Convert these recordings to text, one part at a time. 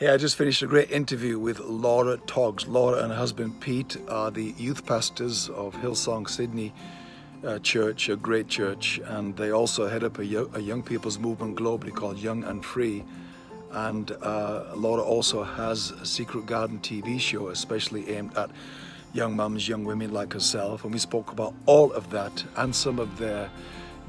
Hey, I just finished a great interview with Laura Toggs. Laura and her husband Pete are the youth pastors of Hillsong Sydney uh, Church, a great church, and they also head up a, yo a young people's movement globally called Young and Free. And uh, Laura also has a Secret Garden TV show, especially aimed at young mums, young women like herself. And we spoke about all of that and some of their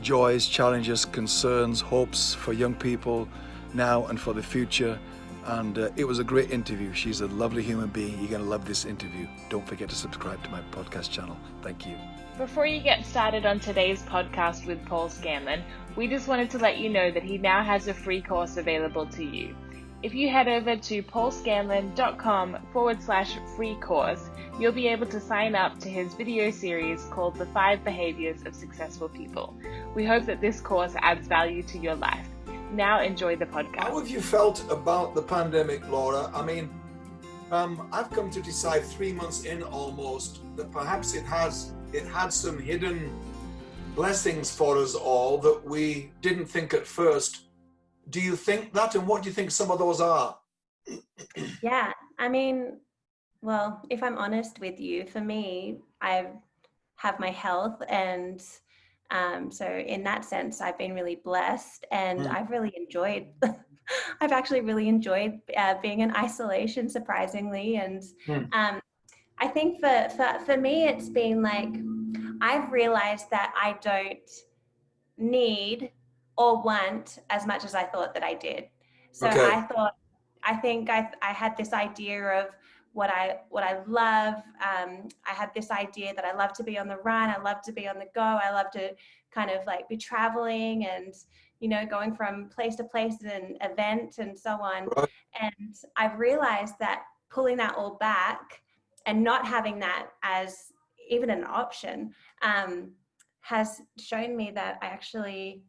joys, challenges, concerns, hopes for young people now and for the future and uh, it was a great interview. She's a lovely human being. You're going to love this interview. Don't forget to subscribe to my podcast channel. Thank you. Before you get started on today's podcast with Paul Scanlon, we just wanted to let you know that he now has a free course available to you. If you head over to paulscanlon.com forward slash free course, you'll be able to sign up to his video series called The Five Behaviors of Successful People. We hope that this course adds value to your life. Now enjoy the podcast. How have you felt about the pandemic, Laura? I mean, um, I've come to decide three months in almost that perhaps it has it had some hidden blessings for us all that we didn't think at first. Do you think that, and what do you think some of those are? yeah, I mean, well, if I'm honest with you, for me, I have my health and um, so in that sense, I've been really blessed and mm. I've really enjoyed, I've actually really enjoyed uh, being in isolation, surprisingly. And mm. um, I think for, for, for me, it's been like, I've realized that I don't need or want as much as I thought that I did. So okay. I thought, I think I, I had this idea of what I what I love. Um, I had this idea that I love to be on the run. I love to be on the go. I love to kind of like be traveling and you know going from place to place and event and so on. And I've realized that pulling that all back and not having that as even an option um, has shown me that I actually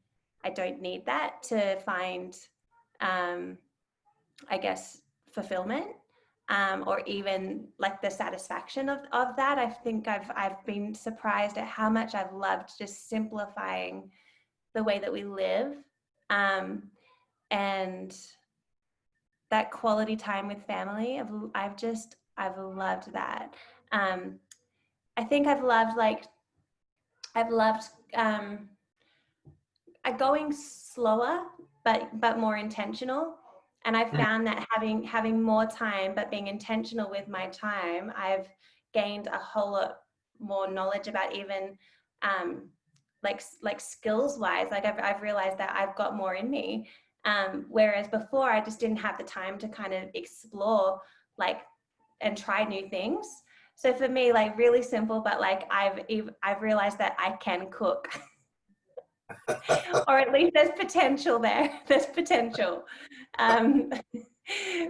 I don't need that to find um, I guess fulfillment um, or even like the satisfaction of, of that. I think I've, I've been surprised at how much I've loved just simplifying the way that we live. Um, and that quality time with family, I've, I've just, I've loved that. Um, I think I've loved like, I've loved um, going slower, but, but more intentional. And I've mm. found that having having more time, but being intentional with my time, I've gained a whole lot more knowledge about even um, like like skills wise. Like I've I've realized that I've got more in me. Um, whereas before, I just didn't have the time to kind of explore like and try new things. So for me, like really simple, but like I've I've realized that I can cook. or at least there's potential there. There's potential. Um,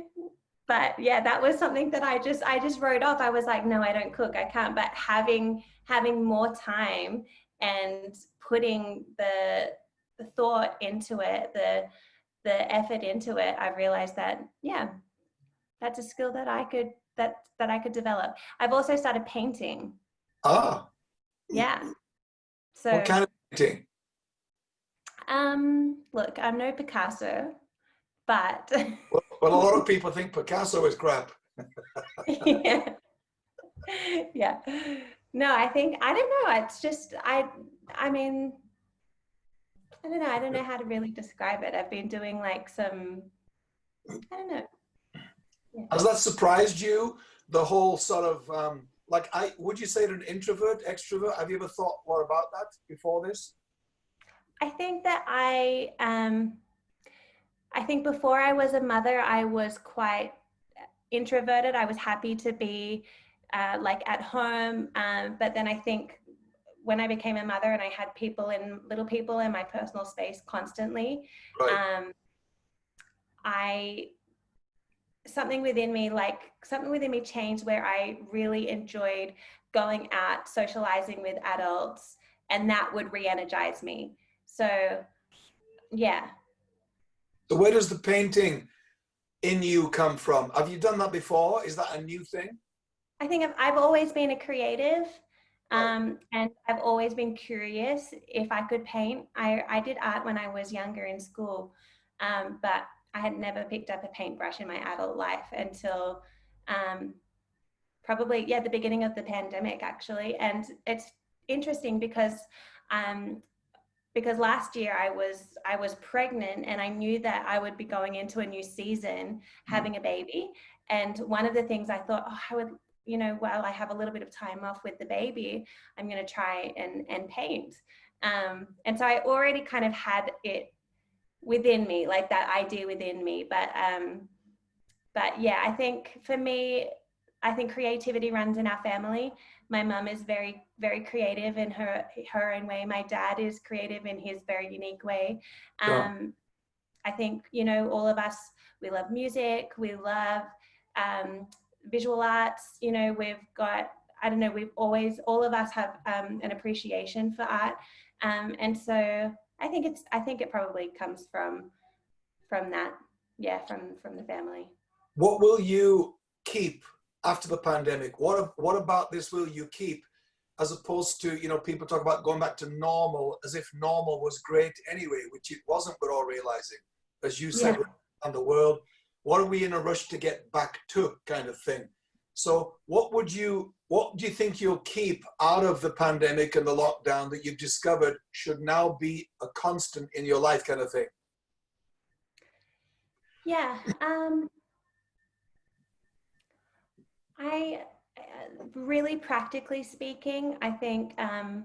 but yeah, that was something that I just I just wrote off. I was like, no, I don't cook, I can't. But having having more time and putting the the thought into it, the the effort into it, I realized that yeah, that's a skill that I could that that I could develop. I've also started painting. Ah. Yeah. So what kind of painting? Um, look, I'm no Picasso, but well, well, a lot of people think Picasso is crap. yeah. yeah. No, I think I don't know. It's just I. I mean, I don't know. I don't know how to really describe it. I've been doing like some. I don't know. Yeah. Has that surprised you? The whole sort of um, like I would you say an introvert, extrovert? Have you ever thought more about that before this? I think that I, um, I think before I was a mother, I was quite introverted. I was happy to be uh, like at home. Um, but then I think when I became a mother and I had people in little people in my personal space constantly, right. um, I something within me like something within me changed where I really enjoyed going out socializing with adults and that would re-energize me so, yeah. So where does the painting in you come from? Have you done that before? Is that a new thing? I think I've, I've always been a creative um, and I've always been curious if I could paint. I, I did art when I was younger in school, um, but I had never picked up a paintbrush in my adult life until um, probably yeah the beginning of the pandemic actually, and it's interesting because um, because last year I was I was pregnant and I knew that I would be going into a new season having a baby. And one of the things I thought oh I would you know while I have a little bit of time off with the baby I'm going to try and and paint. Um, and so I already kind of had it within me like that idea within me but um but yeah I think for me I think creativity runs in our family my mum is very very creative in her her own way. My dad is creative in his very unique way. Um, i think you know all of us we love music we love um, visual arts you know we've got i don't know we've always all of us have um, an appreciation for art. Um, and so i think it's i think it probably comes from from that. Yeah from from the family. What will you keep after the pandemic? What, what about this will you keep as opposed to, you know, people talk about going back to normal as if normal was great anyway, which it wasn't, we're all realizing, as you said, yeah. around the world. What are we in a rush to get back to kind of thing? So what would you, what do you think you'll keep out of the pandemic and the lockdown that you've discovered should now be a constant in your life kind of thing? Yeah, um, I uh, really practically speaking, I think um,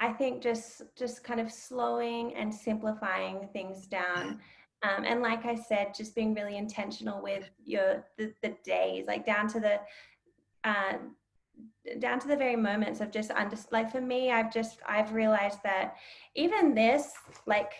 I think just just kind of slowing and simplifying things down. Um, and like I said, just being really intentional with your the, the days, like down to the uh, down to the very moments of just under like for me, I've just I've realized that even this, like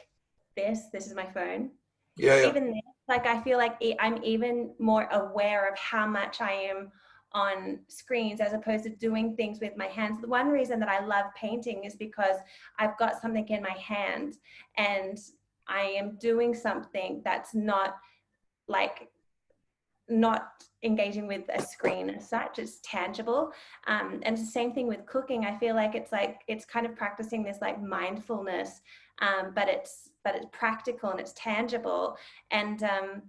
this, this is my phone. Yeah. yeah. Even this like I feel like I'm even more aware of how much I am on screens as opposed to doing things with my hands. The one reason that I love painting is because I've got something in my hand and I am doing something that's not like not engaging with a screen as such. It's tangible. Um, and the same thing with cooking. I feel like it's like it's kind of practicing this like mindfulness um, but it's but it's practical and it's tangible. And um,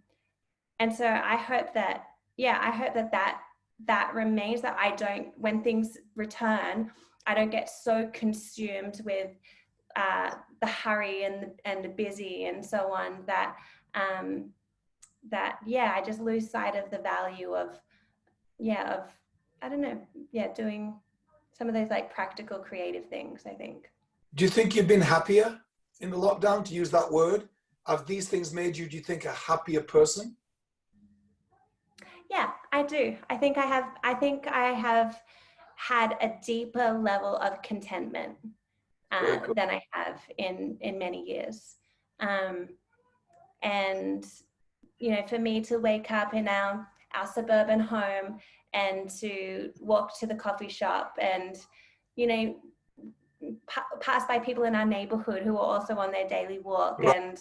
and so i hope that yeah i hope that that that remains that i don't when things return i don't get so consumed with uh, the hurry and the and the busy and so on that um, that yeah i just lose sight of the value of yeah of i don't know yeah doing some of those like practical creative things i think. Do you think you've been happier in the lockdown to use that word have these things made you do you think a happier person? Yeah i do. I think i have i think i have had a deeper level of contentment uh, cool. than i have in in many years. Um, and you know, for me to wake up in our, our suburban home and to walk to the coffee shop and, you know, pa pass by people in our neighborhood who are also on their daily walk. And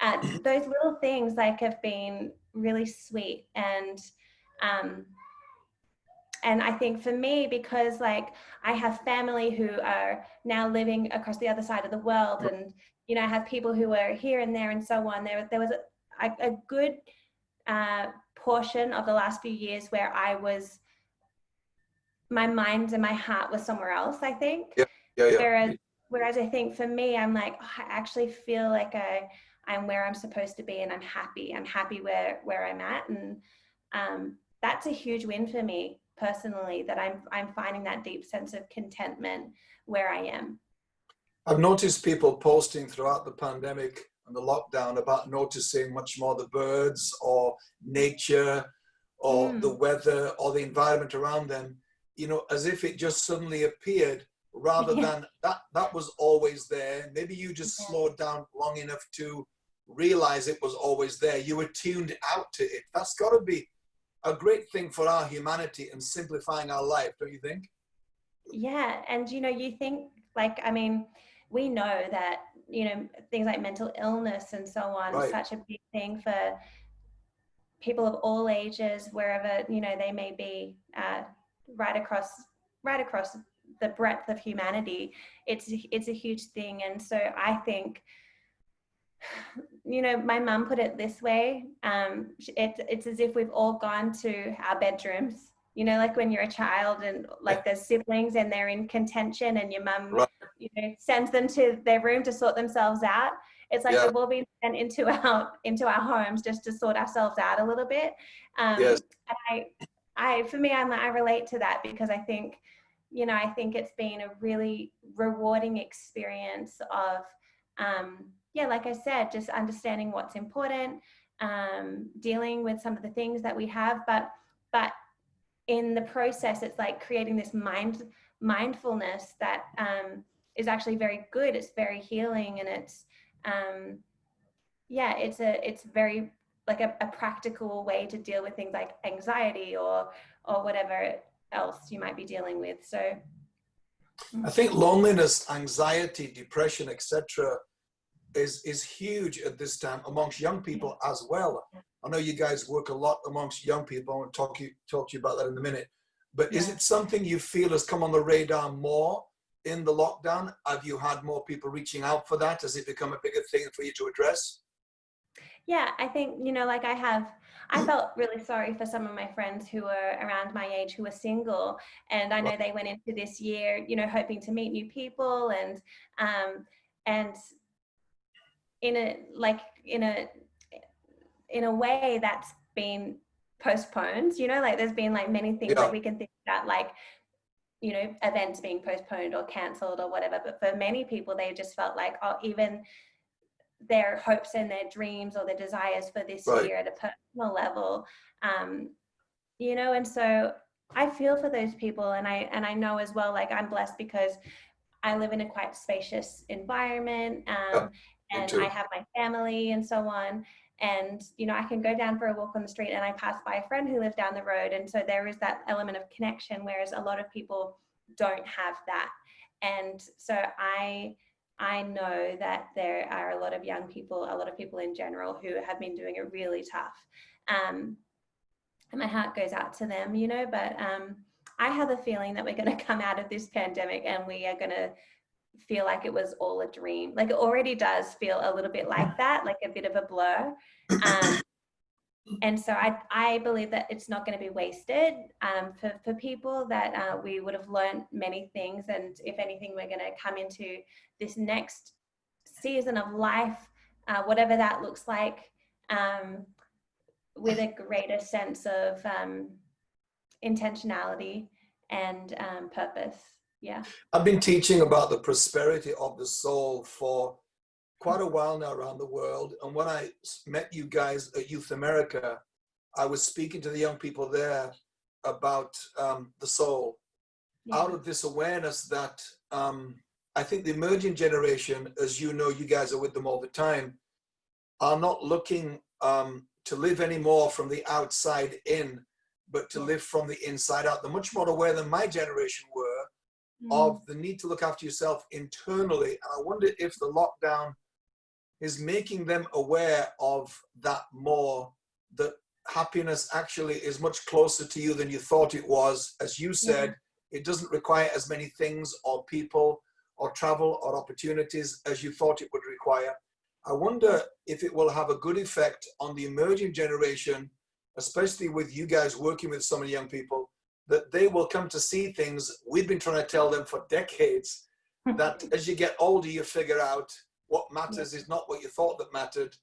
uh, those little things like have been really sweet. And, um, and I think for me, because like I have family who are now living across the other side of the world and, you know, I have people who are here and there and so on. There, there was a, a, a good uh, portion of the last few years where I was, my mind and my heart was somewhere else, I think. Yeah, yeah, yeah. Whereas, whereas I think for me, I'm like, oh, I actually feel like I, I'm where I'm supposed to be and I'm happy. I'm happy where, where I'm at. And um, that's a huge win for me personally, that I'm, I'm finding that deep sense of contentment where I am. I've noticed people posting throughout the pandemic and the lockdown about noticing much more the birds or nature or mm. the weather or the environment around them, you know, as if it just suddenly appeared rather yeah. than that, that was always there. Maybe you just yeah. slowed down long enough to realize it was always there. You were tuned out to it. That's got to be a great thing for our humanity and simplifying our life, don't you think? Yeah. And, you know, you think like, I mean, we know that you know things like mental illness and so on right. such a big thing for people of all ages wherever you know they may be uh, right across right across the breadth of humanity it's it's a huge thing and so i think you know, my mum put it this way. Um, it's it's as if we've all gone to our bedrooms. You know, like when you're a child and like there's siblings and they're in contention, and your mum, right. you know, sends them to their room to sort themselves out. It's like yeah. we've all been sent into our into our homes just to sort ourselves out a little bit. Um, yes. And I, I for me, I'm I relate to that because I think, you know, I think it's been a really rewarding experience of. Um, yeah, like I said, just understanding what's important, um, dealing with some of the things that we have, but but in the process, it's like creating this mind mindfulness that um, is actually very good. It's very healing, and it's um, yeah, it's a it's very like a, a practical way to deal with things like anxiety or or whatever else you might be dealing with. So. I think loneliness, anxiety, depression, etc is is huge at this time amongst young people as well. I know you guys work a lot amongst young people. I want to talk you talk to you about that in a minute. But yeah. is it something you feel has come on the radar more in the lockdown? Have you had more people reaching out for that? Has it become a bigger thing for you to address? Yeah, I think, you know, like I have, I felt really sorry for some of my friends who were around my age who were single. And I know they went into this year, you know, hoping to meet new people and, um, and in a like in a in a way that's been postponed you know like there's been like many things yeah. that we can think about like you know events being postponed or cancelled or whatever but for many people they just felt like oh even their hopes and their dreams or their desires for this right. year at a personal level um you know and so i feel for those people and i and i know as well like i'm blessed because i live in a quite spacious environment um, and I have my family and so on. And, you know, I can go down for a walk on the street and I pass by a friend who lives down the road. And so there is that element of connection, whereas a lot of people don't have that. And so I, I know that there are a lot of young people, a lot of people in general who have been doing it really tough. Um, and my heart goes out to them, you know, but um, I have a feeling that we're going to come out of this pandemic and we are going to feel like it was all a dream. Like it already does feel a little bit like that, like a bit of a blur. Um, and so I, I believe that it's not going to be wasted um, for, for people that uh, we would have learned many things. And if anything, we're going to come into this next season of life, uh, whatever that looks like, um, with a greater sense of um, intentionality and um, purpose yeah. I've been teaching about the prosperity of the soul for quite a while now around the world. And when I met you guys at Youth America, I was speaking to the young people there about um, the soul yeah. out of this awareness that um, I think the emerging generation, as you know, you guys are with them all the time, are not looking um, to live anymore from the outside in, but to live from the inside out. They're much more aware than my generation were mm. of the need to look after yourself internally. And I wonder if the lockdown is making them aware of that more, that happiness actually is much closer to you than you thought it was. As you said, yeah. it doesn't require as many things or people or travel or opportunities as you thought it would require. I wonder if it will have a good effect on the emerging generation, especially with you guys working with so many young people, that they will come to see things we've been trying to tell them for decades that as you get older you figure out what matters is not what you thought that mattered.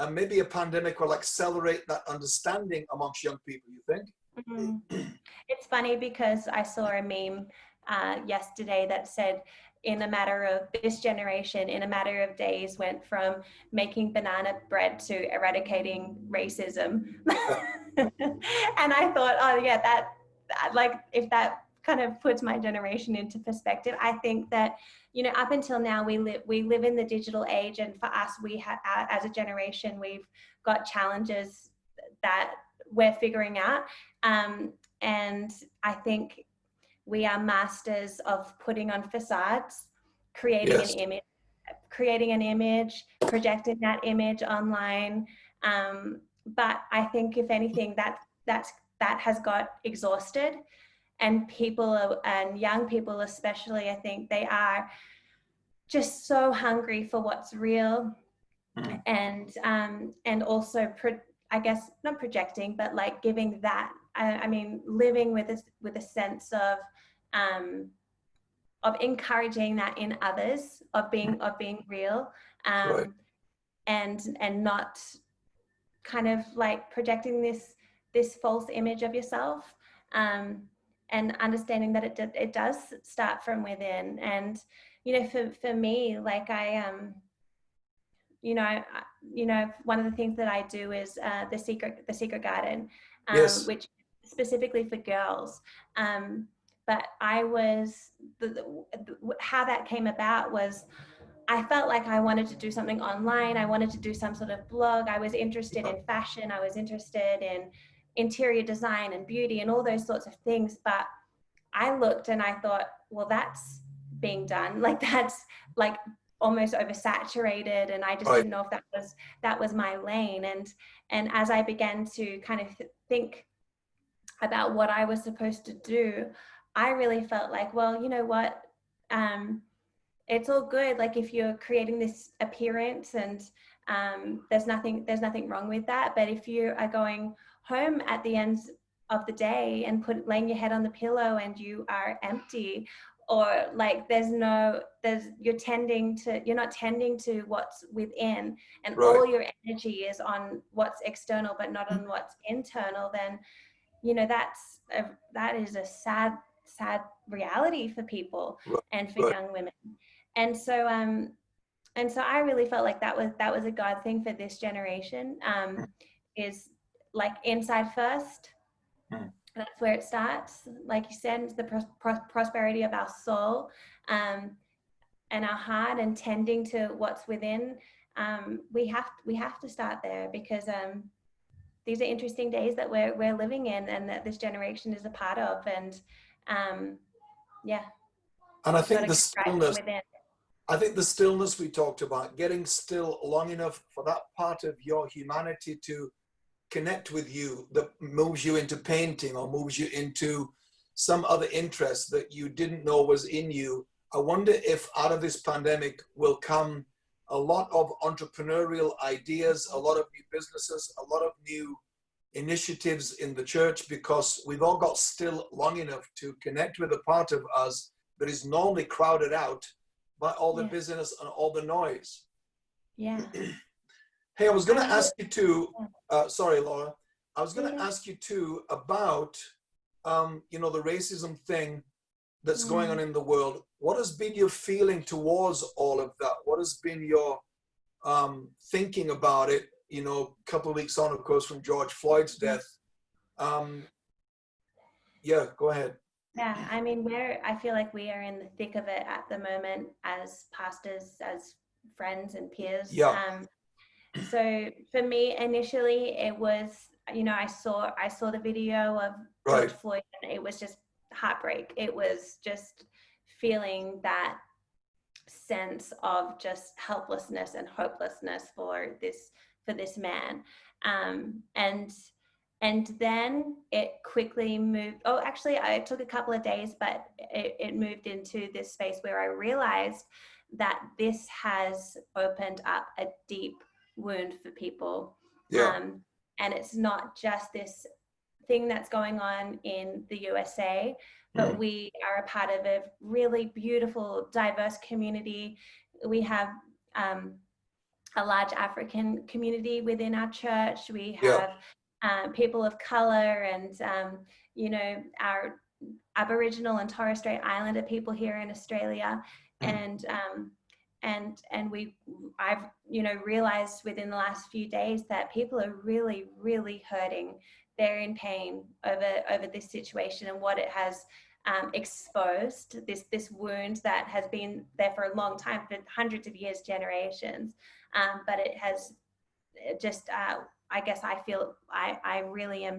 And maybe a pandemic will accelerate that understanding amongst young people you think? Mm -hmm. it's funny because i saw a meme uh, yesterday that said in a matter of this generation in a matter of days went from making banana bread to eradicating racism. And i thought oh yeah that like if that kind of puts my generation into perspective i think that you know up until now we live we live in the digital age and for us we have as a generation we've got challenges that we're figuring out. Um, and i think we are masters of putting on facades creating yes. an image creating an image projecting that image online. Um, but i think if anything that that's that has got exhausted and people and young people especially i think they are just so hungry for what's real mm. and um, and also I guess not projecting, but like giving that. I, I mean, living with a with a sense of um, of encouraging that in others, of being mm. of being real, um, right. and and not kind of like projecting this this false image of yourself. Um, and understanding that it, it does start from within and you know for, for me like i um you know you know one of the things that i do is uh, the secret the secret garden um, yes. which specifically for girls um, but i was the, the, how that came about was I felt like I wanted to do something online. I wanted to do some sort of blog. I was interested in fashion. I was interested in interior design and beauty and all those sorts of things. But I looked and I thought, well, that's being done. Like that's like almost oversaturated and I just right. didn't know if that was that was my lane. And and as I began to kind of think about what I was supposed to do, I really felt like, well, you know what? Um, it's all good. Like if you're creating this appearance and um, there's nothing there's nothing wrong with that. But if you are going home at the end of the day and put laying your head on the pillow and you are empty or like there's no there's you're tending to you're not tending to what's within and right. all your energy is on what's external but not on what's internal then you know that's a, that is a sad sad reality for people right. and for right. young women and so um and so i really felt like that was that was a god thing for this generation um is like inside first. Mm. That's where it starts. Like you said, the pros- pros- prosperity of our soul um, and our heart, and tending to what's within. Um, we have we have to start there because um, these are interesting days that we're we're living in, and that this generation is a part of. And um, yeah. And I think the stillness. I think the stillness we talked about, getting still long enough for that part of your humanity to connect with you that moves you into painting or moves you into some other interest that you didn't know was in you. I wonder if out of this pandemic will come a lot of entrepreneurial ideas, a lot of new businesses, a lot of new initiatives in the church because we've all got still long enough to connect with a part of us that is normally crowded out by all the yeah. busyness and all the noise. Yeah. Hey, I was going to ask you too. Uh, sorry, Laura. I was going to ask you too about, um, you know, the racism thing that's going on mm. in the world. What has been your feeling towards all of that? What has been your um, thinking about it? You know, a couple of weeks on, of course, from George Floyd's mm. death. Um, yeah, go ahead. Yeah, I mean, we're, I feel like we are in the thick of it at the moment as pastors, as friends and peers. Yeah. Um, so for me initially it was you know i saw i saw the video of right. George floyd and it was just heartbreak it was just feeling that sense of just helplessness and hopelessness for this for this man um, and and then it quickly moved oh actually i took a couple of days but it, it moved into this space where i realized that this has opened up a deep wound for people. Yeah. Um, and it's not just this thing that's going on in the USA, but mm. we are a part of a really beautiful, diverse community. We have um, a large African community within our church. We have yeah. um, people of color and, um, you know, our Aboriginal and Torres Strait Islander people here in Australia. Mm. And um, and and we i've you know realized within the last few days that people are really really hurting. They're in pain over over this situation and what it has um, exposed this this wound that has been there for a long time for hundreds of years generations. Um, but it has just uh, i guess i feel i i really am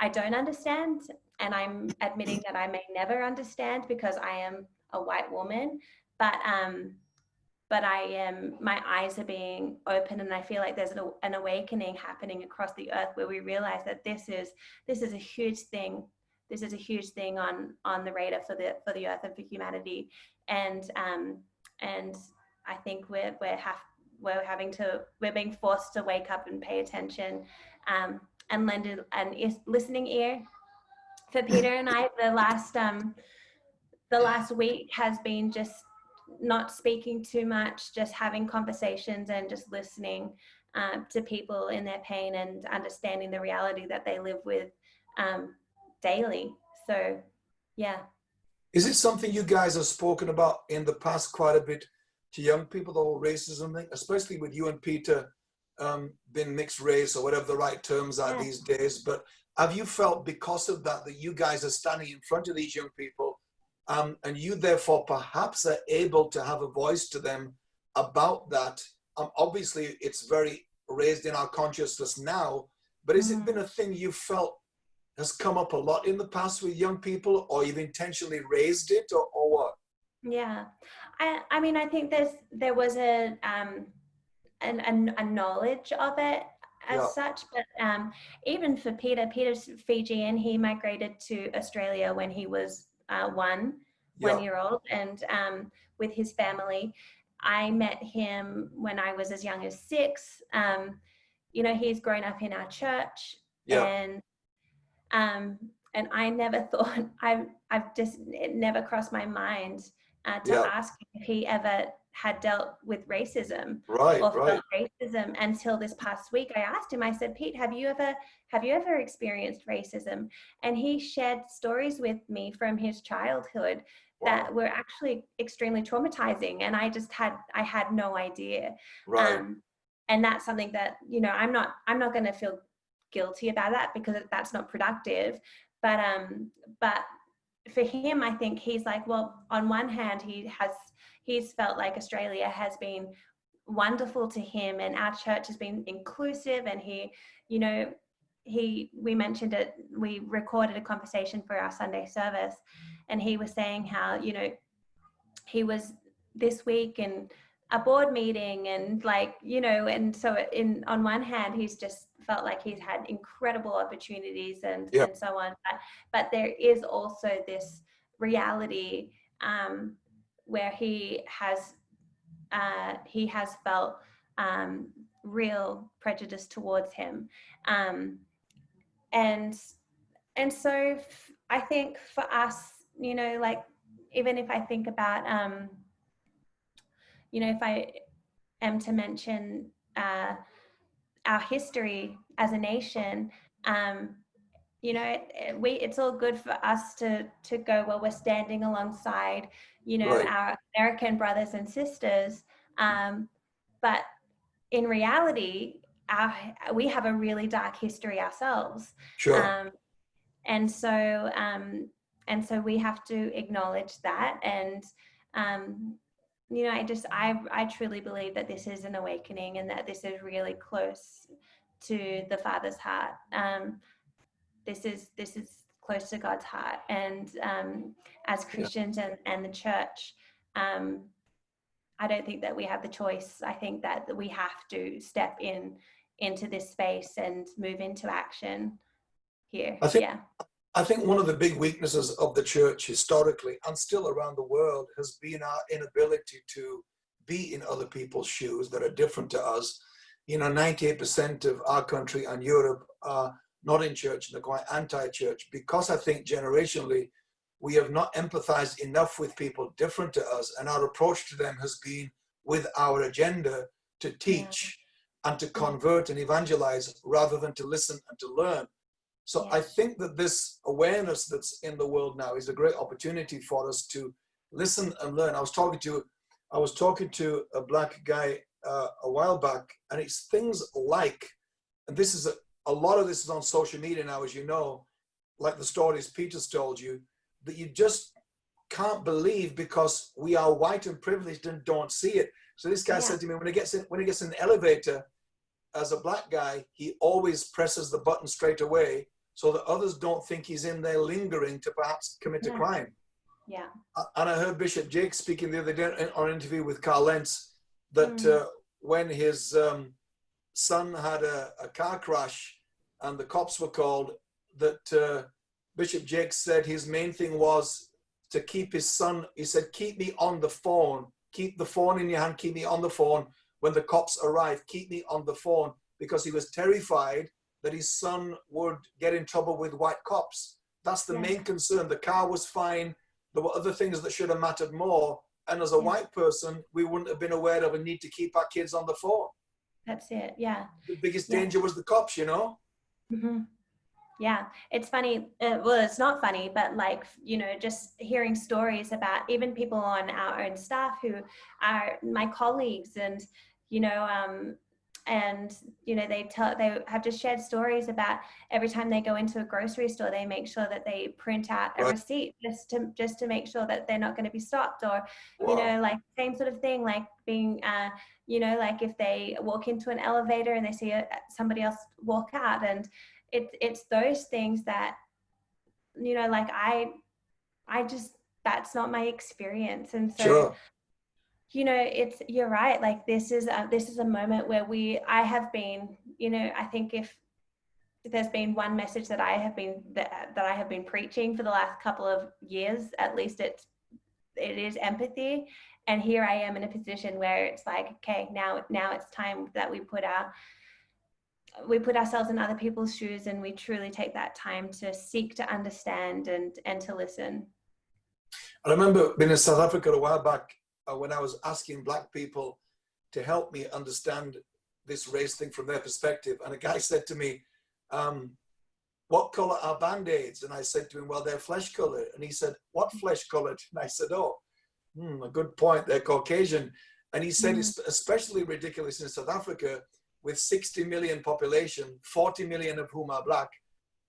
i don't understand and i'm admitting that i may never understand because i am a white woman. But um but I am, my eyes are being open and I feel like there's an, awakening happening across the earth where we realize that this is, this is a huge thing. This is a huge thing on, on the radar for the, for the earth and for humanity. And, um, and I think we're, we're have, we're having to we're being forced to wake up and pay attention um, and lend an listening ear for Peter and I. The last um, the last week has been just not speaking too much, just having conversations and just listening uh, to people in their pain and understanding the reality that they live with um, daily. So, yeah. Is it something you guys have spoken about in the past quite a bit to young people, the whole racism thing, especially with you and Peter um, being mixed race or whatever the right terms are yeah. these days. But have you felt because of that, that you guys are standing in front of these young people um, and you therefore perhaps are able to have a voice to them about that? Um, obviously, it's very raised in our consciousness now, but has mm. it been a thing you felt has come up a lot in the past with young people or you've intentionally raised it or, or what? Yeah, I, I mean, I think there's, there was a, um, an, a, a knowledge of it as yeah. such, but um, even for Peter, Peter's Fijian, he migrated to Australia when he was uh, one, yeah. one year old and um, with his family. I met him when I was as young as six. Um, you know, he's grown up in our church yeah. and um, and I never thought I've I've just it never crossed my mind uh, to yeah. ask if he ever had dealt with racism right, or right. racism until this past week. I asked him. I said, Pete, have you ever have you ever experienced racism? And he shared stories with me from his childhood wow. that were actually extremely traumatizing, and I just had I had no idea. Right. Um, and that's something that you know I'm not I'm not going to feel guilty about that because that's not productive but um but for him i think he's like well on one hand he has he's felt like australia has been wonderful to him and our church has been inclusive and he you know he we mentioned it we recorded a conversation for our sunday service and he was saying how you know he was this week and a board meeting and like you know and so in on one hand he's just felt like he's had incredible opportunities and, yep. and so on but, but there is also this reality um, where he has uh, he has felt um, real prejudice towards him. Um, and and so I think for us you know like even if I think about um, you know, if I am to mention uh, our history as a nation, um, you know, it, it, we it's all good for us to to go well. We're standing alongside, you know, right. our American brothers and sisters, um, but in reality, our we have a really dark history ourselves. Sure. Um, and so um, and so we have to acknowledge that and um, you know, I just, I, I truly believe that this is an awakening and that this is really close to the Father's heart. This is, this is close to God's heart. And um, as Christians yeah. and, and the church, um, I don't think that we have the choice. I think that we have to step in into this space and move into action here. I think, yeah. I think one of the big weaknesses of the church historically and still around the world has been our inability to be in other people's shoes that are different to us. You know, 98% of our country and Europe are not in church and they're quite anti-church because I think generationally we have not empathized enough with people different to us and our approach to them has been with our agenda to teach yeah. and to convert and evangelize rather than to listen and to learn. So yeah. I think that this awareness that's in the world now is a great opportunity for us to listen and learn. I was talking to, I was talking to a black guy uh, a while back, and it's things like, and this is a, a lot of this is on social media now, as you know, like the stories Peter's told you, that you just can't believe because we are white and privileged and don't see it. So this guy yeah. said to me, when he gets in, when he gets in the elevator, as a black guy, he always presses the button straight away so that others don't think he's in there lingering to perhaps commit a crime. Yeah. And I heard Bishop Jake speaking the other day on an interview with Carl Lentz that mm. uh, when his um, son had a, a, car crash and the cops were called, that uh, Bishop Jake said his main thing was to keep his son, he said, keep me on the phone, keep the phone in your hand, keep me on the phone when the cops arrive, keep me on the phone because he was terrified that his son would get in trouble with white cops. That's the Yeah. main concern. The car was fine. There were other things that should have mattered more. And as a Yeah. white person, we wouldn't have been aware of a need to keep our kids on the phone. That's it. Yeah. The biggest Yeah. danger was the cops, you know? Hmm Yeah, it's funny. Uh, well, it's not funny, but like, you know, just hearing stories about even people on our own staff who are my colleagues and, you know, um, and you know they tell they have just shared stories about every time they go into a grocery store they make sure that they print out a Right. receipt just to just to make sure that they're not going to be stopped or you know like same sort of thing like being uh you know like if they walk into an elevator and they see a, somebody else walk out and it's it's those things that you know like i i just that's not my experience and so Sure. You know it's you're right like this is a, this is a moment where we i have been you know i think if there's been one message that i have been that, that i have been preaching for the last couple of years at least it's it is empathy. And here i am in a position where it's like okay now now it's time that we put our we put ourselves in other people's shoes and we truly take that time to seek to understand and and to listen. I remember being in South Africa a while back uh, when I was asking black people to help me understand this race thing from their perspective. And a guy said to me, um, what color are band-aids? And I said to him, well, they're flesh colored. And he said, what flesh colored? And I said, oh, hmm, a good point. They're Caucasian. And he said, Mhm. it's especially ridiculous in South Africa with 60 million population, 40 million of whom are black,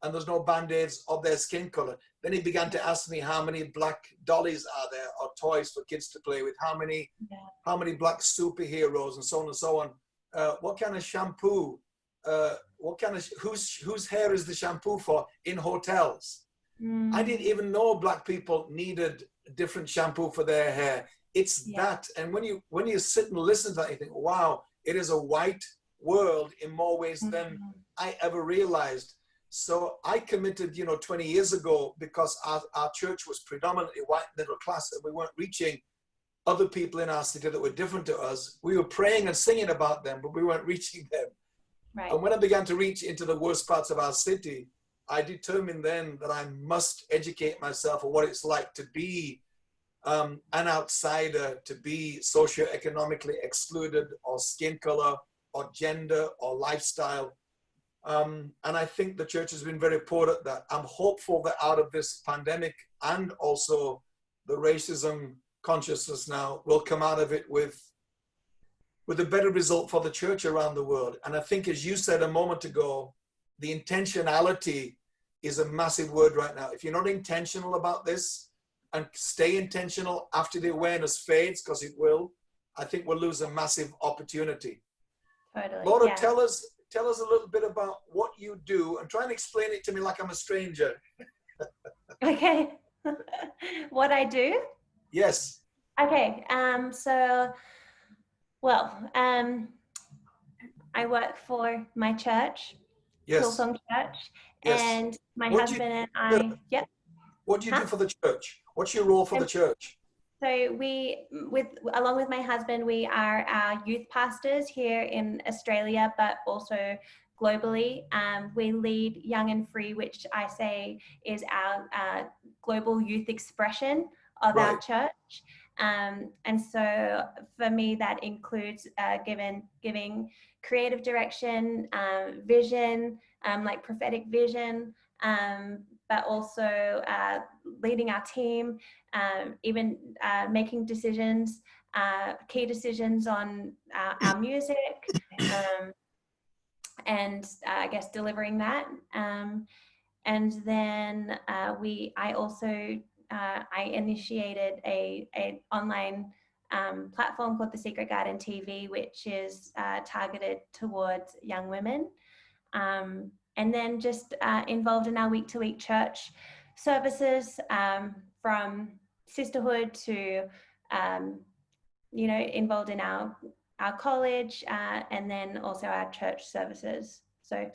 and there's no band-aids of their skin color. Then he began to ask me how many black dollies are there or toys for kids to play with, how many, Yeah. how many black superheroes and so on and so on. Uh, what kind of shampoo, uh, what kind of, whose, whose hair is the shampoo for in hotels? Mm. I didn't even know black people needed different shampoo for their hair. It's Yeah. that. And when you, when you sit and listen to that, you think, wow, it is a white world in more ways than Mhm. I ever realized. So I committed, you know, 20 years ago because our, our church was predominantly white middle class and we weren't reaching other people in our city that were different to us. We were praying and singing about them, but we weren't reaching them. right And when I began to reach into the worst parts of our city, I determined then that I must educate myself on what it's like to be um, an outsider, to be socioeconomically excluded, or skin color, or gender, or lifestyle. Um, and I think the church has been very poor at that. I'm hopeful that out of this pandemic and also the racism consciousness now will come out of it with with a better result for the church around the world. And I think, as you said a moment ago, the intentionality is a massive word right now. If you're not intentional about this and stay intentional after the awareness fades, because it will, I think we'll lose a massive opportunity. totally Laura, yeah. tell us tell us a little bit about what you do and try and explain it to me like I'm a stranger. okay what i do Yes. okay um so well um i work for my church Yes. hillsong church Yes. and my What do you- husband and i yep What do you do for the church? What's your role for the church? So we, with along with my husband, we are our youth pastors here in Australia, but also globally. Um, we lead Young and Free, which I say is our uh, global youth expression of our church. Um, and so for me, that includes uh, given giving creative direction, um, vision, um, like prophetic vision, um, but also uh, leading our team, um, even uh, making decisions, uh, key decisions on uh, our music, um, and uh, I guess delivering that. Um, and then uh, we, I also, I initiated a, a online um, platform called the Secret Garden TV, which is targeted towards young women. Um, and then just uh, involved in our week-to-week church services um, from sisterhood to um, you know involved in our our college uh, and then also our church services so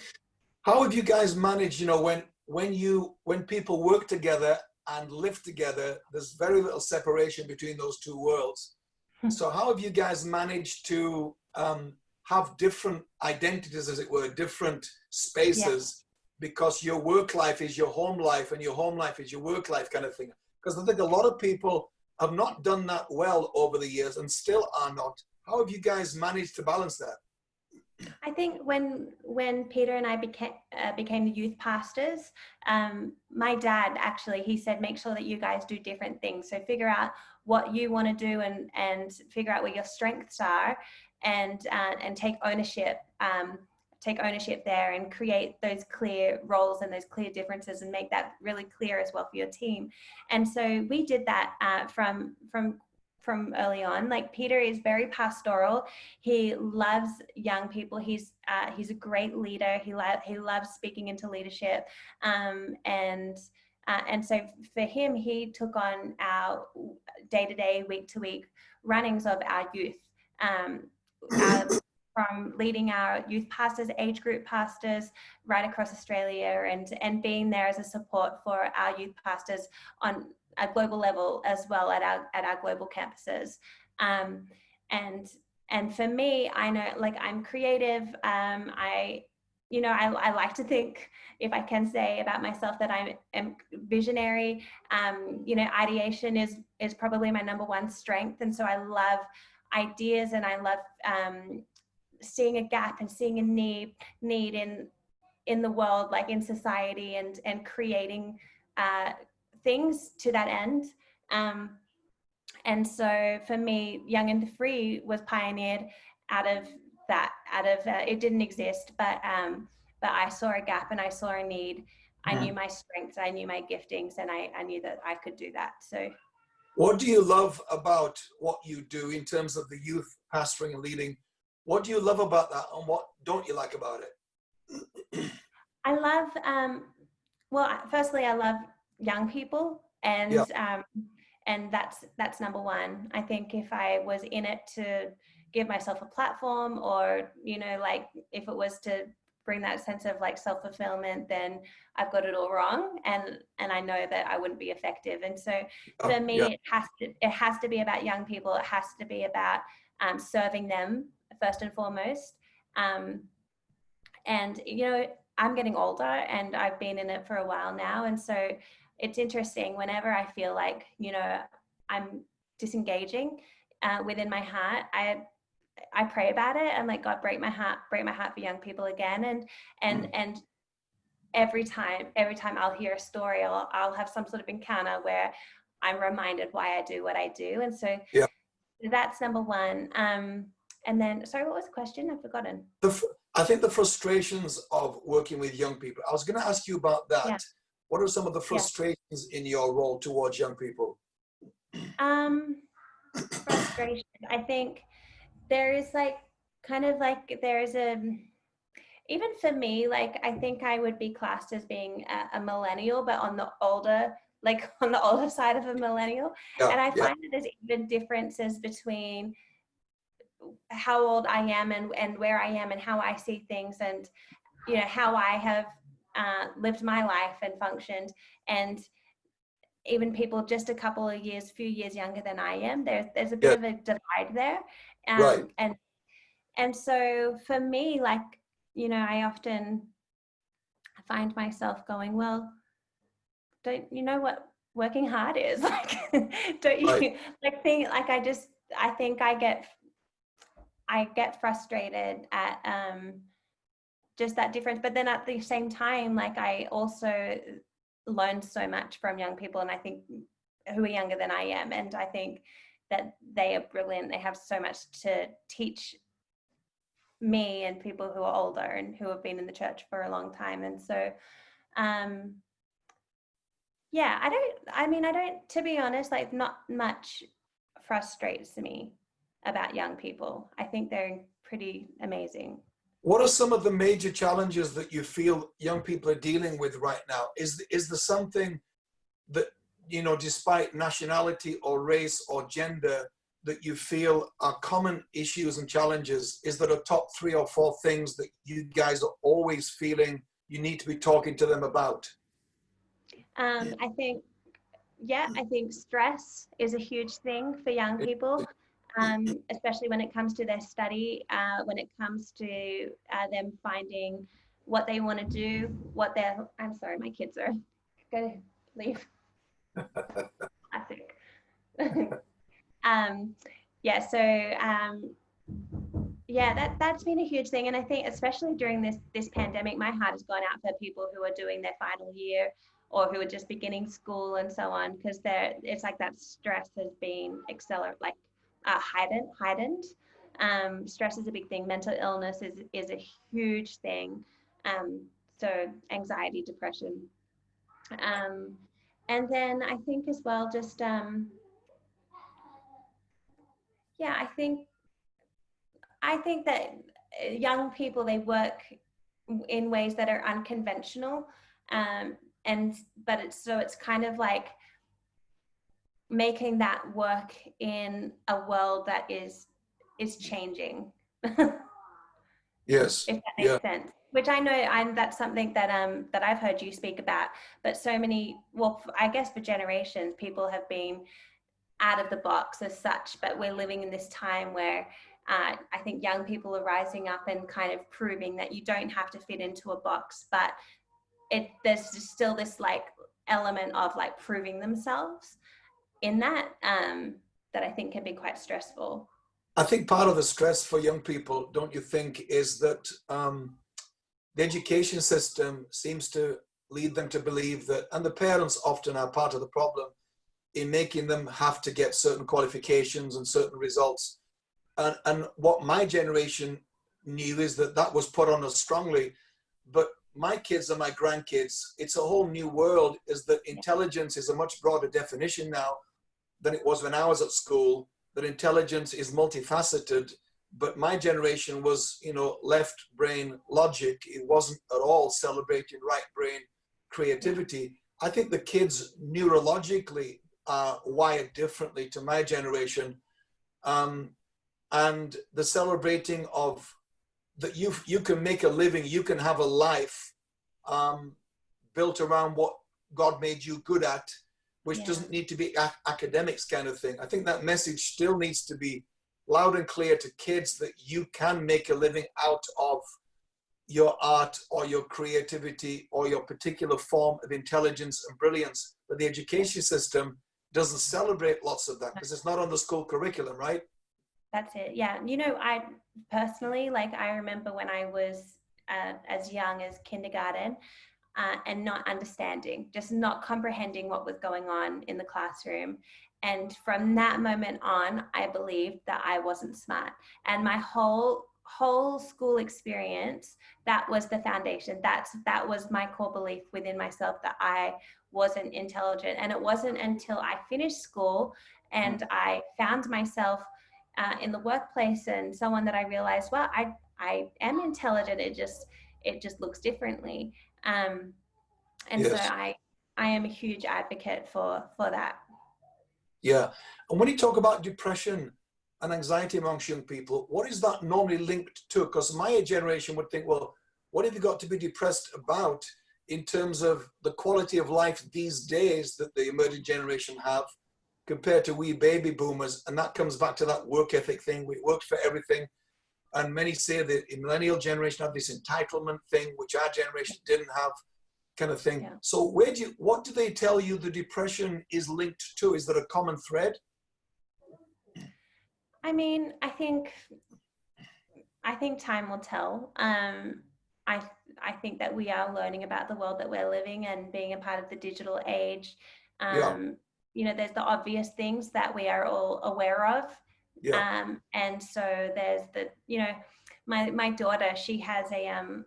How have you guys managed, you know, when when you when people work together and live together, there's very little separation between those two worlds. Hmm. So how have you guys managed to um, have different identities, as it were, different spaces, because your work life is your home life and your home life is your work life kind of thing. Because I think a lot of people have not done that well over the years and still are not. How have you guys managed to balance that? I think when when Peter and I became uh, became the youth pastors, um, my dad actually he said make sure that you guys do different things. So figure out what you want to do and and figure out where your strengths are, and uh, and take ownership. Um, take ownership there and create those clear roles and those clear differences and make that really clear as well for your team. And so we did that uh, from from from early on. Like Peter is very pastoral. He loves young people. He's uh, he's a great leader. He lo- he loves speaking into leadership, um, and uh, and so for him, he took on our day to day, week to week runnings of our youth. Um, uh, from leading our youth pastors, age group pastors right across Australia and, and being there as a support for our youth pastors on a global level as well at our at our global campuses. Um, and and for me, I know like I'm creative. Um, I you know I, I like to think if I can say about myself that I am visionary. Um, you know, ideation is is probably my number one strength, and so I love ideas and I love um, seeing a gap and seeing a need need in in the world, like in society, and and creating uh, things to that end. Um, and so for me, Young and the Free was pioneered out of that, out of, uh, it didn't exist, but, um, but I saw a gap and I saw a need. I knew my strengths, I knew my giftings, and I, I knew that I could do that. So, what do you love about what you do in terms of the youth pastoring and leading? What do you love about that, and what don't you like about it? I love, um, well, firstly, I love young people and yeah. um, and that's that's number one i think if i was in it to give myself a platform or you know like if it was to bring that sense of like self-fulfillment then i've got it all wrong and and i know that i wouldn't be effective. And so oh, for me yeah. it has to it has to be about young people. It has to be about um, serving them first and foremost. Um, and you know i'm getting older and i've been in it for a while now. And so it's interesting whenever I feel like, you know, I'm disengaging uh, within my heart, I I pray about it and like God break my heart, break my heart for young people again. And and mm. and every time, every time I'll hear a story, I'll I'll have some sort of encounter where I'm reminded why I do what I do. And so yeah. that's number one. Um and then sorry, what was the question? I've forgotten. The, I think the frustrations of working with young people. I was going to ask you about that. Yeah. What are some of the frustrations yeah. in your role towards young people? Um, frustration. I think there is like kind of like there's a even for me like I think I would be classed as being a, a millennial, but on the older like on the older side of a millennial. Yeah, and I find that there's even differences between how old I am and, and where I am and how I see things and you know how I have uh, lived my life and functioned and even people just a couple of years few years younger than i am there's there's a bit yeah. of a divide there um, right. and and so for me like you know i often find myself going well don't you know what working hard is like don't you right. like think like i just i think i get i get frustrated at um just that difference but then at the same time like i also learned so much from young people and i think who are younger than i am and i think that they are brilliant. They have so much to teach me and people who are older and who have been in the church for a long time. And so um yeah i don't i mean i don't to be honest like not much frustrates me about young people. I think they're pretty amazing. What are some of the major challenges that you feel young people are dealing with right now? Is, is there something that, you know, despite nationality or race or gender, that you feel are common issues and challenges? Is there a top three or four things that you guys are always feeling you need to be talking to them about? Um, I think, yeah, I think stress is a huge thing for young people. um, especially when it comes to their study, uh, when it comes to uh, them finding what they want to do, what they're, I'm sorry, my kids are going to leave. Classic. um, yeah, so um, yeah, that, that's been a huge thing. And I think especially during this, this pandemic, my heart has gone out for people who are doing their final year or who are just beginning school and so on, because it's like that stress has been accelerated, like uh, heightened, heightened. Um, stress is a big thing. Mental illness is, is a huge thing. Um, so anxiety, depression. Um, and then I think as well, just, um, yeah, I think, I think that young people, they work in ways that are unconventional. Um, and, but it's, so it's kind of like, making that work in a world that is is changing yes if that makes yeah. sense which i know and that's something that um that i've heard you speak about but so many well i guess for generations people have been out of the box as such but we're living in this time where uh, I think young people are rising up and kind of proving that you don't have to fit into a box, but it there's still this like element of like proving themselves in that um, that I think can be quite stressful. I think part of the stress for young people, don't you think, is that um, the education system seems to lead them to believe that, and the parents often are part of the problem in making them have to get certain qualifications and certain results. And, and what my generation knew is that that was put on us strongly. But my kids and my grandkids, it's a whole new world, is that intelligence is a much broader definition now than it was when I was at school, that intelligence is multifaceted, but my generation was, you know, left brain logic. It wasn't at all celebrating right brain creativity. I think the kids neurologically are wired differently to my generation. Um, and the celebrating of that you, you can make a living, you can have a life um, built around what God made you good at which yeah. doesn't need to be academics kind of thing. I think that message still needs to be loud and clear to kids that you can make a living out of your art or your creativity or your particular form of intelligence and brilliance. But the education system doesn't celebrate lots of that because it's not on the school curriculum, right? That's it. Yeah. You know, I personally, like, I remember when I was uh, as young as kindergarten, uh, and not understanding, just not comprehending what was going on in the classroom. And from that moment on, I believed that I wasn't smart. And my whole whole school experience, that was the foundation. That's that was my core belief within myself that I wasn't intelligent. And it wasn't until I finished school and I found myself uh, in the workplace and someone that I realized, well, I I am intelligent. It just it just looks differently. Um, and yes. so I, I am a huge advocate for, for that. Yeah. And when you talk about depression and anxiety amongst young people, what is that normally linked to? Because my generation would think, well, what have you got to be depressed about in terms of the quality of life these days that the emerging generation have compared to we baby boomers? And that comes back to that work ethic thing. We worked for everything. And many say the millennial generation have this entitlement thing, which our generation didn't have, kind of thing. Yeah. So where do you, what do they tell you the depression is linked to? Is there a common thread? I mean, I think, I think time will tell. Um, I, I think that we are learning about the world that we're living and being a part of the digital age. Um, yeah. You know, there's the obvious things that we are all aware of yeah. Um, and so there's the, you know, my, my daughter, she has a, um,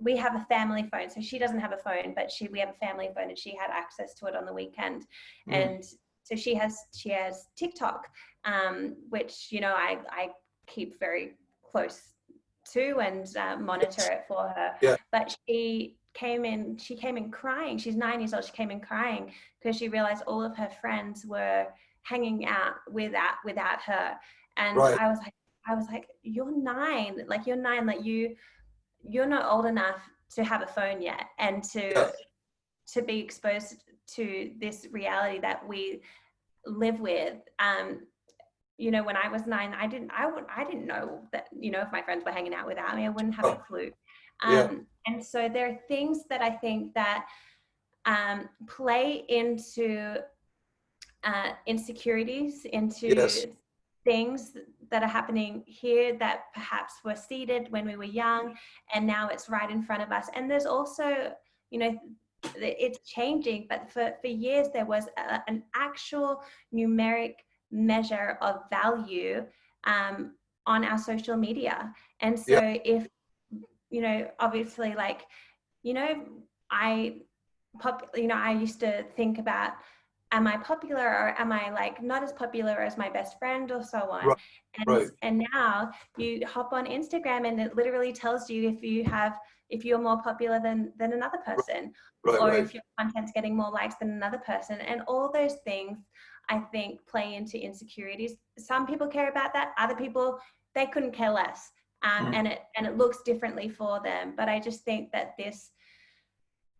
we have a family phone. So she doesn't have a phone, but she, we have a family phone and she had access to it on the weekend. Mm. And so she has, she has TikTok, um, which, you know, I, I keep very close to and uh, monitor it for her. Yeah. But she came in, she came in crying. She's nine years old. She came in crying because she realized all of her friends were hanging out without without her and right. i was like i was like you're nine like you're nine like you you're not old enough to have a phone yet and to yes. to be exposed to this reality that we live with um you know, when I was nine, I didn't, I would, I didn't know that, you know, if my friends were hanging out without me, I wouldn't have Oh. a clue. Um, Yeah. And so there are things that I think that um, play into uh, insecurities, into Yes. Things that are happening here that perhaps were seeded when we were young, and now it's right in front of us. And there's also, you know, it's changing, but for, for years there was a, an actual numeric measure of value um, on our social media. And so if, you know, obviously like, you know, I pop, you know, I used to think about, am I popular or am I like not as popular as my best friend or so on? Right, And, right. and now you hop on Instagram and it literally tells you if you have, if you're more popular than, than another person Right, or if your content's getting more likes than another person. And all those things, I think, play into insecurities. Some people care about that. Other people, they couldn't care less. Um, Mhm. And it and it looks differently for them. But I just think that this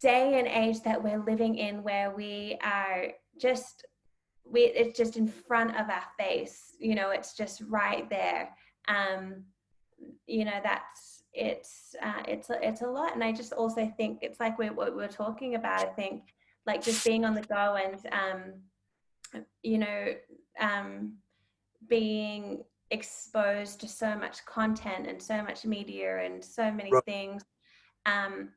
day and age that we're living in, where we are just we it's just in front of our face. You know, it's just right there. Um, you know, that's it's uh, it's a, it's a lot. And I just also think it's like we're, what we we're talking about. I think like just being on the go and um, you know um, being exposed to so much content and so much media and so many Right. things um,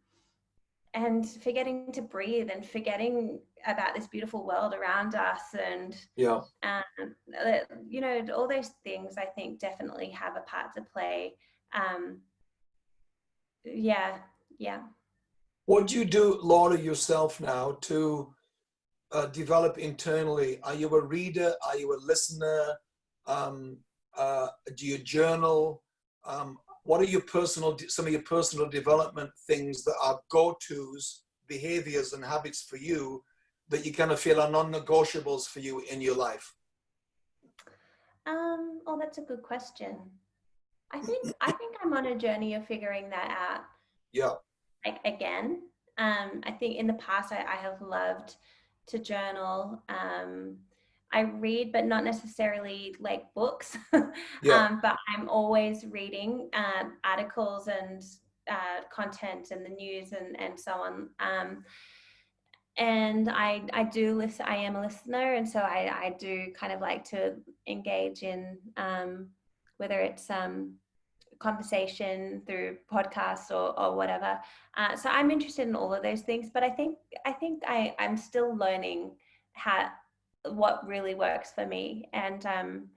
and forgetting to breathe and forgetting about this beautiful world around us and Yeah. um, you know all those things i think definitely have a part to play um, yeah yeah What do you do, Laura, yourself now to uh, develop internally? Are you a reader? Are you a listener? Um, uh, do you journal? Um, what are your personal, some of your personal development things that are go-tos, behaviors and habits for you that you kind of feel are non-negotiables for you in your life? um, oh that's a good question. I think i think i'm on a journey of figuring that out. Yeah, like again um, i think in the past I, I have loved to journal um, i read but not necessarily like books. Yeah. um, but i'm always reading um, articles and uh, content and the news and, and so on. Um, and I, I do listen i am a listener and so I, I do kind of like to engage in um, whether it's um, conversation through podcasts or, or whatever. Uh, so i'm interested in all of those things but i think i think I, i'm still learning how what really works for me and um,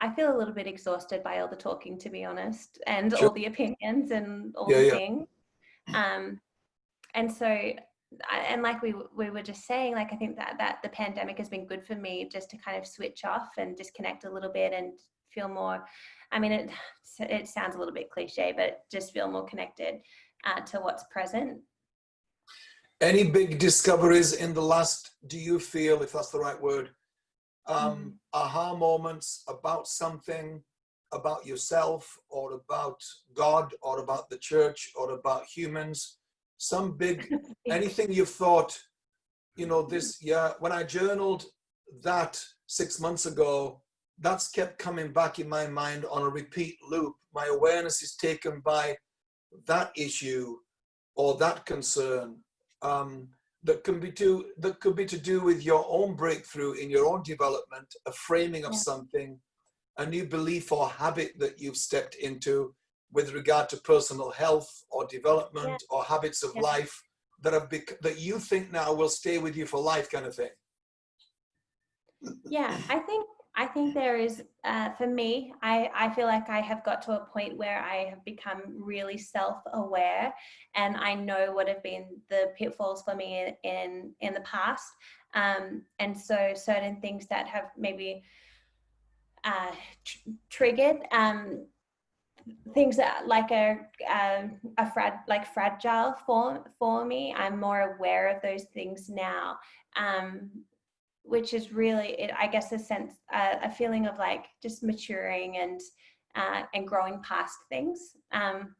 i feel a little bit exhausted by all the talking to be honest and Sure. all the opinions and all Yeah, the yeah. things um, and so and like we we were just saying like i think that that the pandemic has been good for me just to kind of switch off and disconnect a little bit and feel more i mean it it sounds a little bit cliche but just feel more connected uh, to what's present Any big discoveries in the last, do you feel, if that's the right word, um, aha moments about something, about yourself or about God or about the church or about humans? Some big, anything you've thought, you know, this, yeah, when I journaled that six months ago, that's kept coming back in my mind on a repeat loop. My awareness is taken by that issue or that concern um, that can be to that could be to do with your own breakthrough in your own development, a framing of Yeah. something, a new belief or habit that you've stepped into with regard to personal health or development or habits of Yeah. life that have bec- that you think now will stay with you for life, kind of thing. yeah i think i think there is uh, for me i i feel like i have got to a point where i have become really self-aware and i know what have been the pitfalls for me in in, the past. Um, and so certain things that have maybe uh, tr- triggered um, things that like a um, a frag like fragile for for me i'm more aware of those things now. Um, which is really it, i guess a sense uh, a feeling of like just maturing and uh, and growing past things um,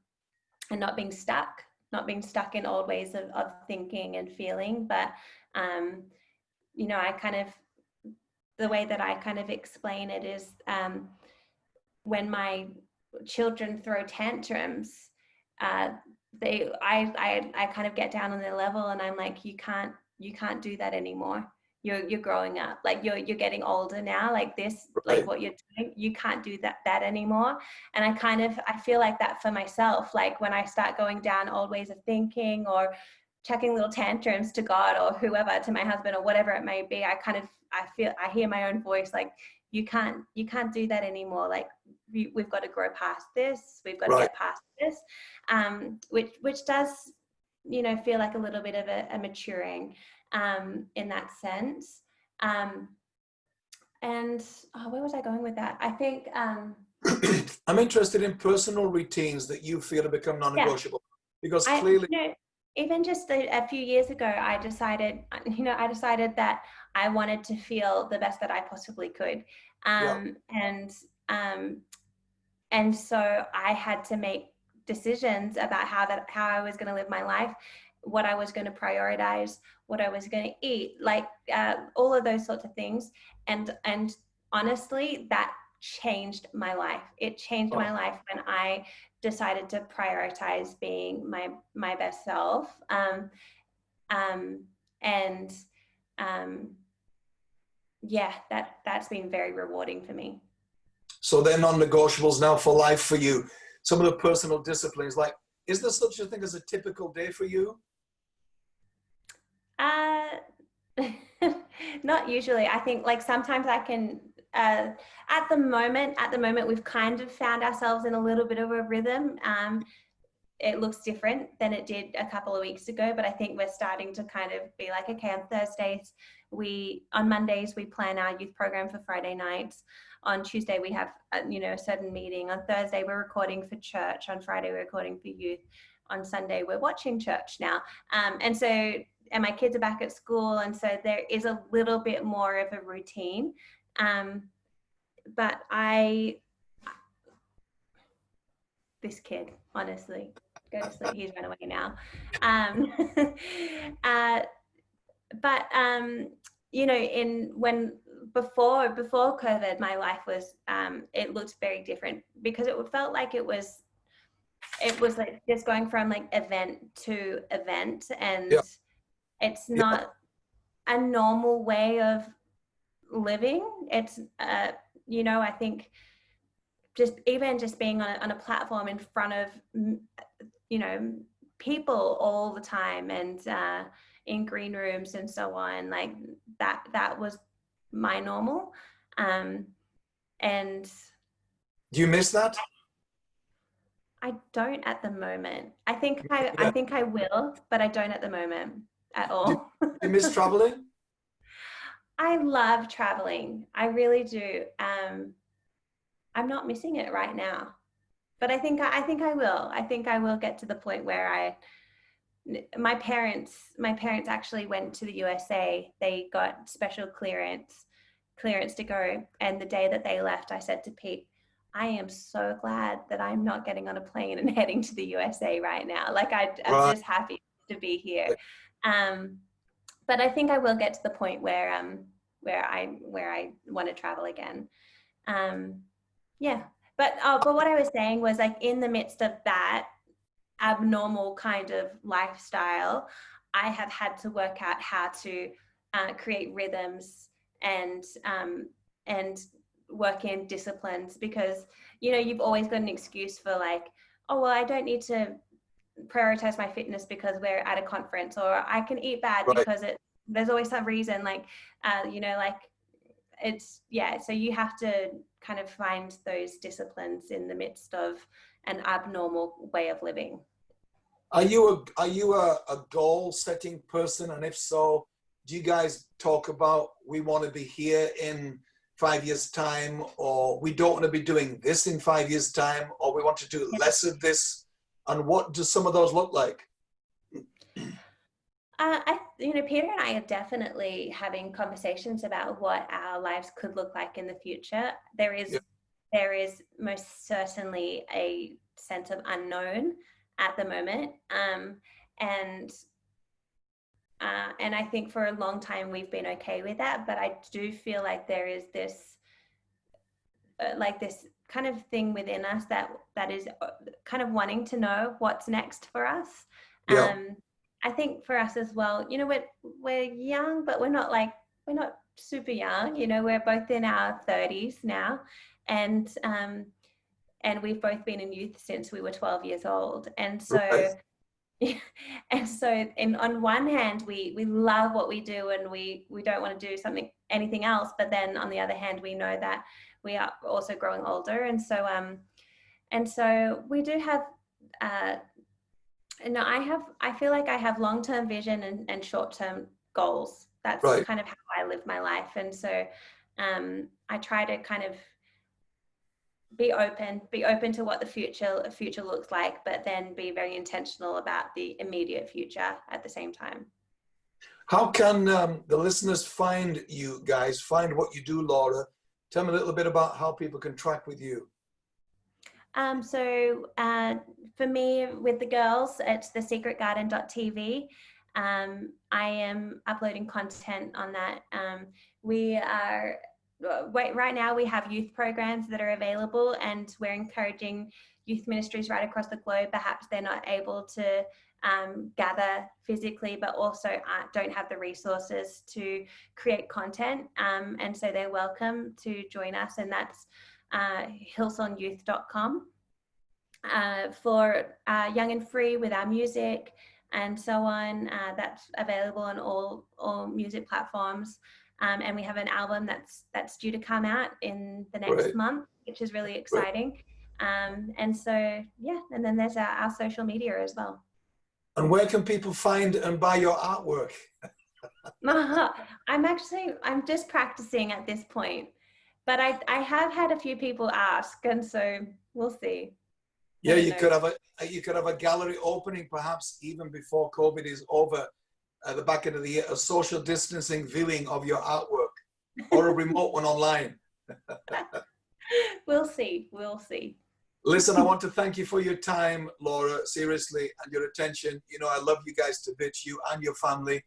and not being stuck not being stuck in old ways of, of thinking and feeling but um, you know i kind of the way that I kind of explain it is um, when my children throw tantrums, uh, they I, I I kind of get down on their level and I'm like, you can't you can't do that anymore. You're you're growing up. Like you're you're getting older now. Like this, Right. like what you're doing, you can't do that that anymore. And I kind of I feel like that for myself. Like when I start going down old ways of thinking or chucking little tantrums to God or whoever, to my husband or whatever it may be, I kind of I feel I hear my own voice like you can't you can't do that anymore. Like we, we've got to grow past this. We've got to get past this, um, which which does you know feel like a little bit of a, a maturing um, in that sense. Um, and oh, where was I going with that? I think um, I'm interested in personal routines that you feel have become non-negotiable because I, clearly, you know, even just a, a few years ago, I decided, you know, I decided that I wanted to feel the best that I possibly could, Yeah. um, and um, and so I had to make decisions about how that how I was going to live my life, what I was going to prioritize, what I was going to eat, like uh, all of those sorts of things, and and honestly, that changed my life. It changed my Oh. life when I decided to prioritize being my my best self um um and um yeah that that's been very rewarding for me so they're non-negotiables now for life for you. Some of the personal disciplines, like, is there such a thing as a typical day for you? Uh not usually. I think like sometimes i can uh at the moment at the moment we've kind of found ourselves in a little bit of a rhythm. Um it looks different than it did a couple of weeks ago but i think we're starting to kind of be like okay on thursdays we on mondays we plan our youth program for friday nights. On tuesday we have a, you know a certain meeting. On thursday we're recording for church. On friday we're recording for youth. On sunday we're watching church now. Um, and so and my kids are back at school and so there is a little bit more of a routine. Um, but i this kid honestly go to sleep. He's run away now. Um, uh, but um, you know in when before before covid my life was um, it looked very different because it felt like it was it was like just going from like event to event and Yeah. It's Yeah. not a normal way of living it's uh you know i think just even just being on a, on a platform in front of you know people all the time and uh in green rooms and so on like that that was my normal um and Do you miss that? I don't at the moment. I think I, Yeah. I think I will, but I don't at the moment at all. Do you miss traveling? I love traveling. I really do. Um, I'm not missing it right now, but I think I think I will. I think I will get to the point where I. My parents, my parents actually went to the USA. They got special clearance, clearance to go. And the day that they left, I said to Pete, "I am so glad that I'm not getting on a plane and heading to the USA right now. Like I, I'm Right. just happy to be here." Um, but I think I will get to the point where um where I where I want to travel again. Um, yeah, but uh, but what I was saying was like in the midst of that abnormal kind of lifestyle, I have had to work out how to uh, create rhythms and um, and work in disciplines because you know you've always got an excuse for like oh well I don't need to prioritize my fitness because we're at a conference or I can eat bad Right. because it there's always some reason like uh, you know like it's yeah so you have to kind of find those disciplines in the midst of an abnormal way of living Are you a are you a, a goal setting person? And if so, do you guys talk about we want to be here in five years time, or we don't want to be doing this in five years time, or we want to do less of this? And what do some of those look like? Uh, I, you know, Peter and I are definitely having conversations about what our lives could look like in the future. There is, Yeah. there is most certainly a sense of unknown at the moment, um, and uh, and I think for a long time we've been okay with that. But I do feel like there is this, uh, like this kind of thing within us that that is uh, kind of wanting to know what's next for us. Yeah. Um, I think for us as well, you know, we're we're young, but we're not like we're not super young. You know, we're both in our thirties now, and um, and we've both been in youth since we were 12 years old and so Right. and so in on one hand we we love what we do and we we don't want to do something anything else but then on the other hand we know that we are also growing older and so um and so we do have uh no i have i feel like i have long-term vision and, and short-term goals that's Right. kind of how i live my life and so um i try to kind of be open be open to what the future future looks like but then be very intentional about the immediate future at the same time How can um, the listeners find you guys, find what you do, Laura? Tell me a little bit about how people can track with you. um, so uh, for me with the girls it's thesecretgarden.tv um, i am uploading content on that. Um, we are uh, right now we have youth programs that are available and we're encouraging youth ministries right across the globe. Perhaps they're not able to um, gather physically but also uh, don't have the resources to create content um, and so they're welcome to join us and that's uh, hillsongyouth.com uh, for uh, young and free with our music and so on uh, that's available on all all music platforms um, and we have an album that's that's due to come out in the next Right. month which is really exciting um, and so yeah and then there's our, our social media as well And where can people find and buy your artwork? Uh-huh. i'm actually i'm just practicing at this point but i i have had a few people ask and so we'll see Yeah, you could have a uh, you could have a gallery opening perhaps even before COVID is over at the back end of the year, a social distancing viewing of your artwork or a remote one online. we'll see we'll see Listen, I want to thank you for your time, Laura, seriously, and your attention. You know, I love you guys to bits, you and your family,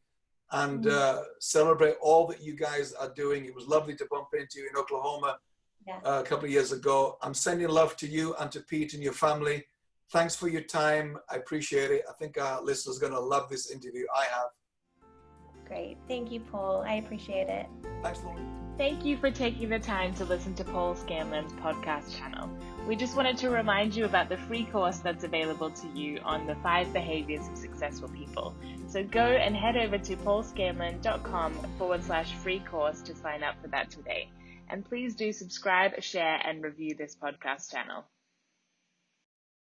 and Mhm. uh, celebrate all that you guys are doing. It was lovely to bump into you in Oklahoma Yeah. uh, a couple of years ago. I'm sending love to you and to Pete and your family. Thanks for your time. I appreciate it. I think our listeners are going to love this interview. I have. great thank you paul i appreciate it Thanks, Laura. Thank you for taking the time to listen to Paul Scanlon's podcast channel. We just wanted to remind you about the free course that's available to you on the five behaviors of successful people. So go and head over to paulscanlon.com forward slash free course to sign up for that today. And please do subscribe, share, and review this podcast channel.